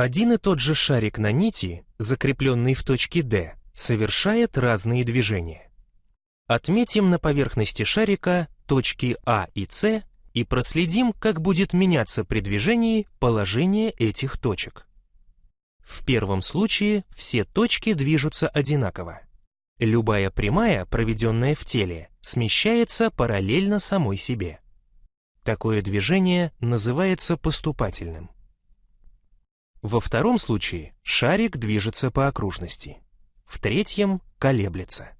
Один и тот же шарик на нити, закрепленный в точке D, совершает разные движения. Отметим на поверхности шарика точки А и С и проследим, как будет меняться при движении положение этих точек. В первом случае все точки движутся одинаково. Любая прямая, проведенная в теле, смещается параллельно самой себе. Такое движение называется поступательным. Во втором случае шарик движется по окружности. В третьем колеблется.